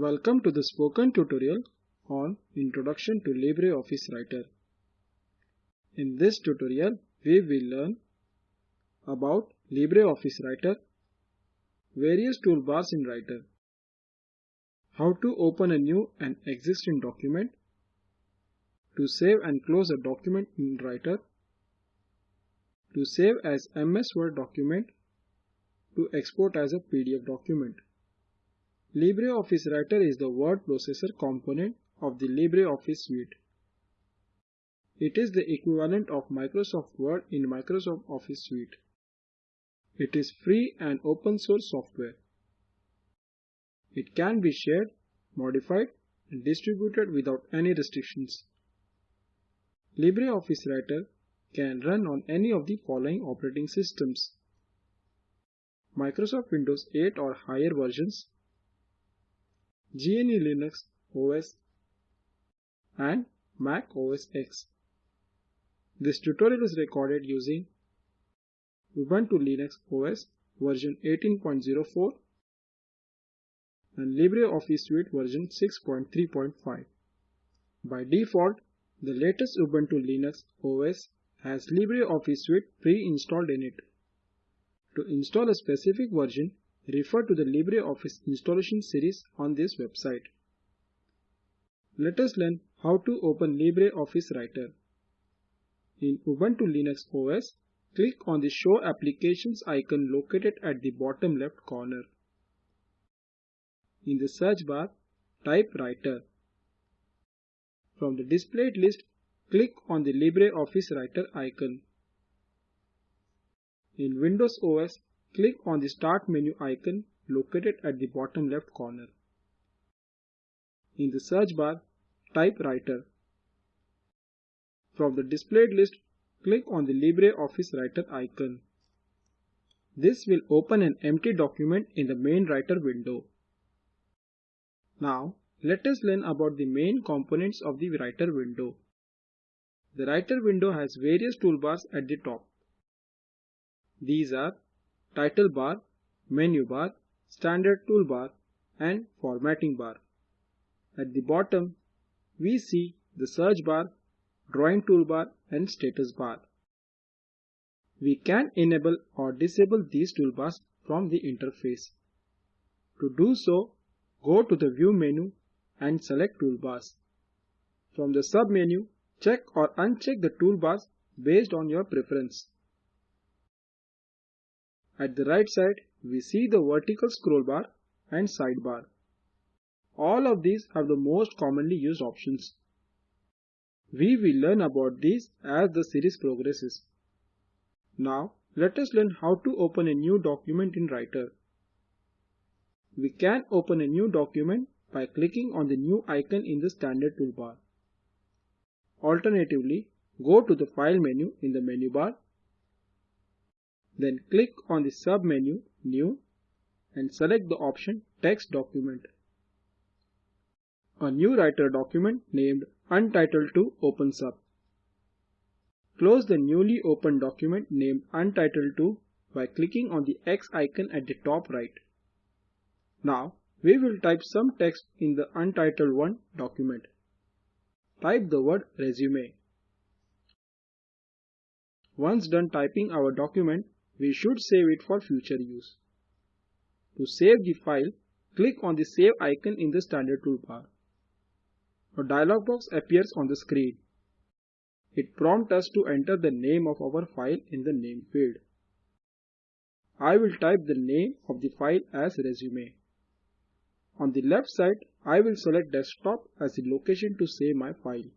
Welcome to the spoken tutorial on Introduction to LibreOffice Writer. In this tutorial, we will learn about LibreOffice Writer, various toolbars in Writer, how to open a new and existing document, to save and close a document in Writer, to save as MS Word document, to export as a PDF document. LibreOffice Writer is the word processor component of the LibreOffice suite. It is the equivalent of Microsoft Word in Microsoft Office suite. It is free and open source software. It can be shared, modified and distributed without any restrictions. LibreOffice Writer can run on any of the following operating systems. Microsoft Windows 8 or higher versions, GNU Linux OS and Mac OS X. This tutorial is recorded using Ubuntu Linux OS version 18.04 and LibreOffice Suite version 6.3.5. By default, the latest Ubuntu Linux OS has LibreOffice Suite pre-installed in it. To install a specific version, refer to the LibreOffice installation series on this website. Let us learn how to open LibreOffice Writer. In Ubuntu Linux OS, click on the Show Applications icon located at the bottom left corner. In the search bar, type Writer. From the displayed list, click on the LibreOffice Writer icon. In Windows OS, click on the Start menu icon located at the bottom left corner. In the search bar, type Writer. From the displayed list, click on the LibreOffice Writer icon. This will open an empty document in the main Writer window. Now, let us learn about the main components of the Writer window. The Writer window has various toolbars at the top. These are Title bar, Menu bar, Standard toolbar and Formatting bar. At the bottom, we see the Search bar, Drawing toolbar and Status bar. We can enable or disable these toolbars from the interface. To do so, go to the View menu and select Toolbars. From the sub-menu, check or uncheck the toolbars based on your preference. At the right side, we see the vertical scroll bar and sidebar. All of these have the most commonly used options. We will learn about these as the series progresses. Now, let us learn how to open a new document in Writer. We can open a new document by clicking on the new icon in the standard toolbar. Alternatively, go to the File menu in the menu bar then click on the sub-menu New and select the option Text Document. A new Writer document named Untitled 2 opens up. Close the newly opened document named Untitled 2 by clicking on the X icon at the top right. Now we will type some text in the Untitled 1 document. Type the word resume. Once done typing our document, we should save it for future use. To save the file, click on the Save icon in the standard toolbar. A dialog box appears on the screen. It prompts us to enter the name of our file in the name field. I will type the name of the file as resume. On the left side, I will select desktop as the location to save my file.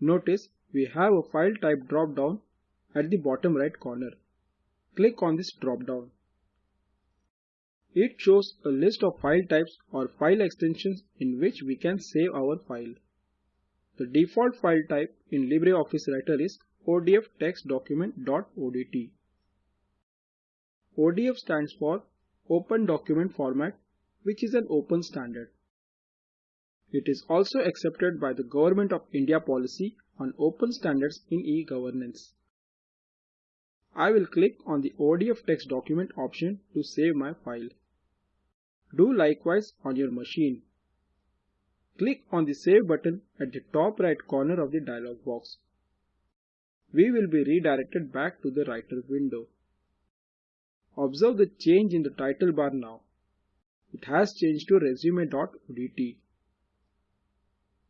Notice we have a file type drop down at the bottom right corner. Click on this drop down. It shows a list of file types or file extensions in which we can save our file. The default file type in LibreOffice Writer is ODF text document.odt. ODF stands for Open Document Format which is an open standard. It is also accepted by the Government of India policy on open standards in e-governance. I will click on the ODF text document option to save my file. Do likewise on your machine. Click on the Save button at the top right corner of the dialog box. We will be redirected back to the writer window. Observe the change in the title bar now. It has changed to resume.odt.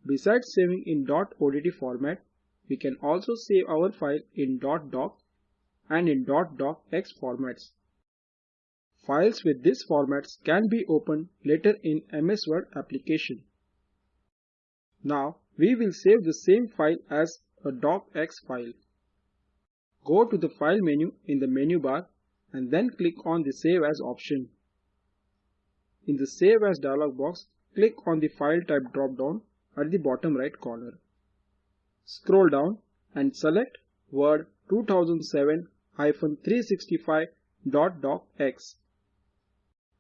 Besides saving in .odt format, we can also save our file in .doc and in .docx formats. Files with these formats can be opened later in MS Word application. Now we will save the same file as a docx file. Go to the File menu in the menu bar and then click on the Save As option. In the Save As dialog box, click on the File type drop-down at the bottom right corner. Scroll down and select Word 2007-365.docx.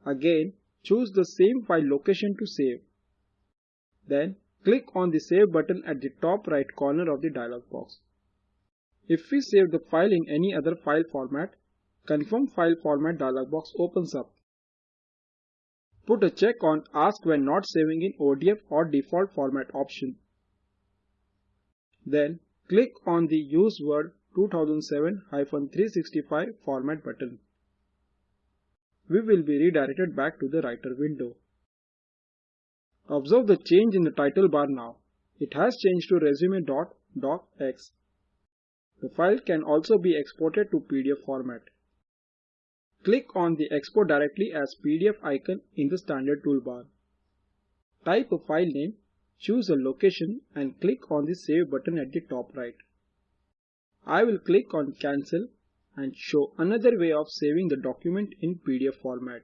Again, choose the same file location to save. Then Click on the Save button at the top right corner of the dialog box. If we save the file in any other file format, Confirm File Format dialog box opens up. Put a check on Ask when not saving in ODF or default format option. Then click on the Use Word 2007-365 format button. We will be redirected back to the writer window. Observe the change in the title bar now. It has changed to resume.docx. The file can also be exported to PDF format. Click on the Export directly as PDF icon in the standard toolbar. Type a file name, choose a location and click on the Save button at the top right. I will click on Cancel and show another way of saving the document in PDF format.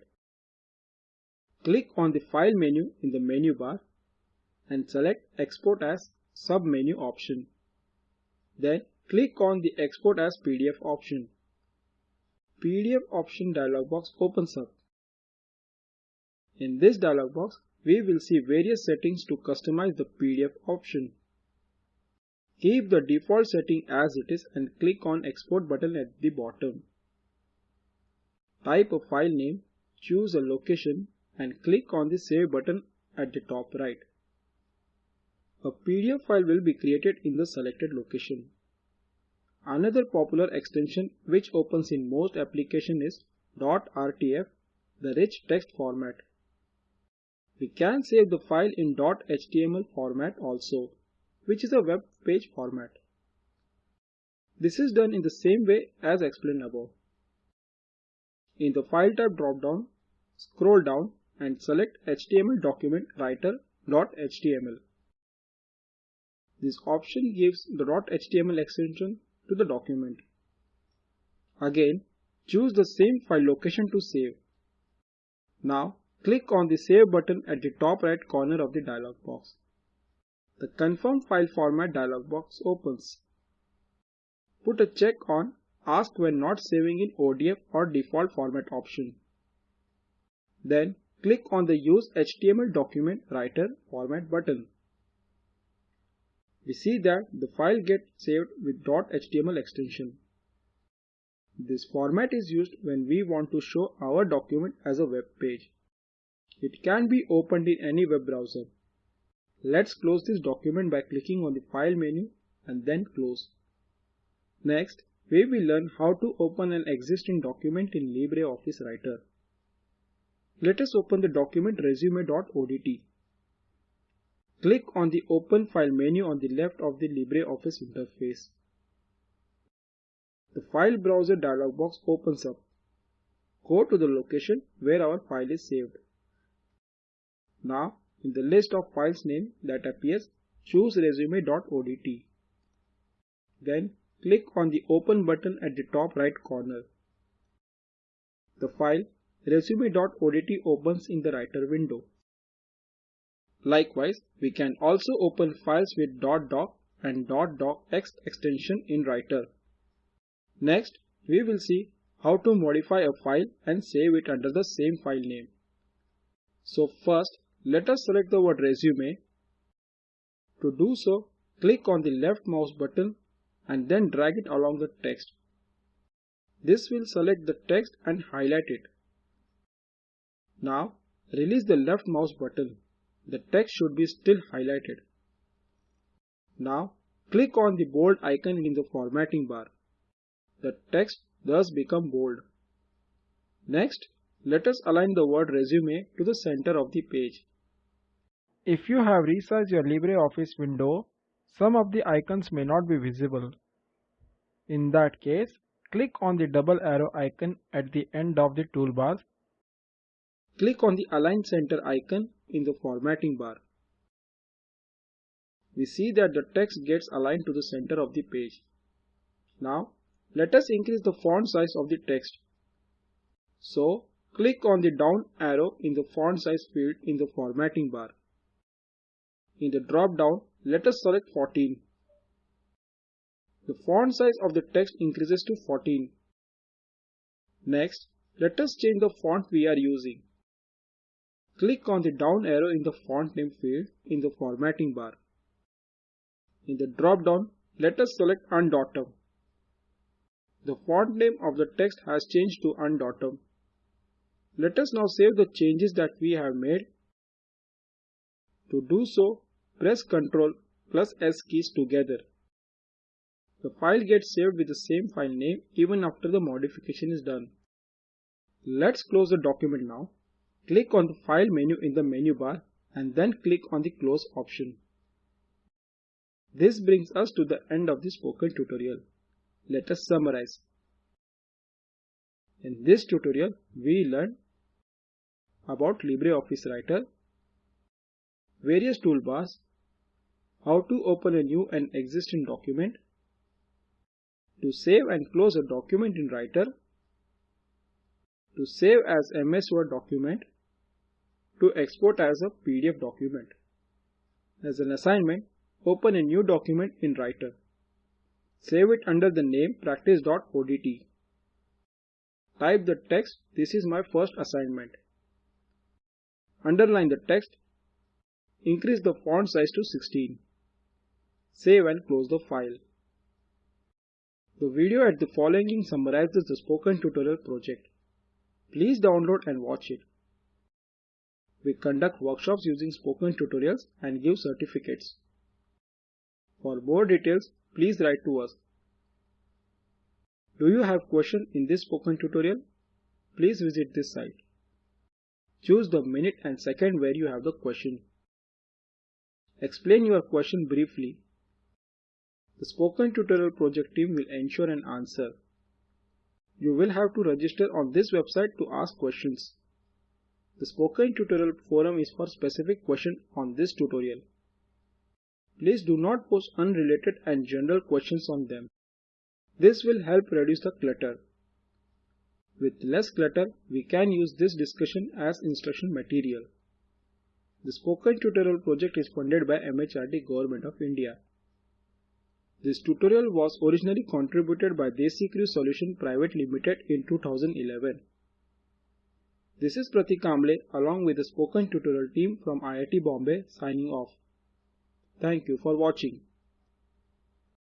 Click on the File menu in the menu bar and select Export as sub-menu option. Then click on the Export as PDF option. PDF option dialog box opens up. In this dialog box, we will see various settings to customize the PDF option. Keep the default setting as it is and click on Export button at the bottom. Type a file name, choose a location and click on the Save button at the top right. A PDF file will be created in the selected location. Another popular extension which opens in most applications is .rtf, the rich text format. We can save the file in .html format also, which is a web page format. This is done in the same way as explained above. In the File type drop-down, scroll down and select HTML document writer.html. This option gives the .html extension to the document. Again, choose the same file location to save. Now, click on the Save button at the top right corner of the dialog box. The Confirm File Format dialog box opens. Put a check on Ask when not saving in ODF or default format option. Then click on the Use HTML Document Writer Format button. We see that the file gets saved with .html extension. This format is used when we want to show our document as a web page. It can be opened in any web browser. Let's close this document by clicking on the File menu and then Close. Next, we will learn how to open an existing document in LibreOffice Writer. Let us open the document resume.odt. Click on the Open File menu on the left of the LibreOffice interface. The File Browser dialog box opens up. Go to the location where our file is saved. Now, in the list of files name that appears, choose resume.odt. Then, click on the Open button at the top right corner. The file resume.odt opens in the writer window. Likewise, we can also open files with .doc and .docx extension in writer. Next, we will see how to modify a file and save it under the same file name. So first, let us select the word resume. To do so, click on the left mouse button and then drag it along the text. This will select the text and highlight it. Now release the left mouse button. The text should be still highlighted. Now click on the bold icon in the formatting bar. The text thus become bold. Next, let us align the word resume to the center of the page. If you have resized your LibreOffice window, some of the icons may not be visible. In that case, click on the double arrow icon at the end of the toolbar. Click on the Align Center icon in the formatting bar. We see that the text gets aligned to the center of the page. Now, let us increase the font size of the text. So, click on the down arrow in the font size field in the formatting bar. In the drop down, let us select 14. The font size of the text increases to 14. Next, let us change the font we are using. Click on the down arrow in the font name field in the formatting bar. In the drop down, let us select Undotum. The font name of the text has changed to Undotum. Let us now save the changes that we have made. To do so, press Ctrl plus S keys together. The file gets saved with the same file name even after the modification is done. Let's close the document now. Click on the File menu in the menu bar and then click on the Close option. This brings us to the end of the spoken tutorial. Let us summarize. In this tutorial, we learned about LibreOffice Writer, various toolbars, how to open a new and existing document, to save and close a document in Writer, to save as MS Word document, to export as a PDF document. As an assignment, open a new document in Writer. Save it under the name practice.odt. Type the text, this is my first assignment. Underline the text. Increase the font size to 16. Save and close the file. The video at the following link summarizes the spoken tutorial project. Please download and watch it. We conduct workshops using spoken tutorials and give certificates. For more details, please write to us. Do you have question in this spoken tutorial? Please visit this site. Choose the minute and second where you have the question. Explain your question briefly. The spoken tutorial project team will ensure an answer. You will have to register on this website to ask questions. The spoken tutorial forum is for specific question on this tutorial. Please do not post unrelated and general questions on them. This will help reduce the clutter. With less clutter, we can use this discussion as instruction material. The Spoken Tutorial project is funded by MHRD Government of India. This tutorial was originally contributed by DesiCrew Solution Private Limited in 2011. This is Pratik Kamble along with the Spoken Tutorial team from IIT Bombay signing off. Thank you for watching.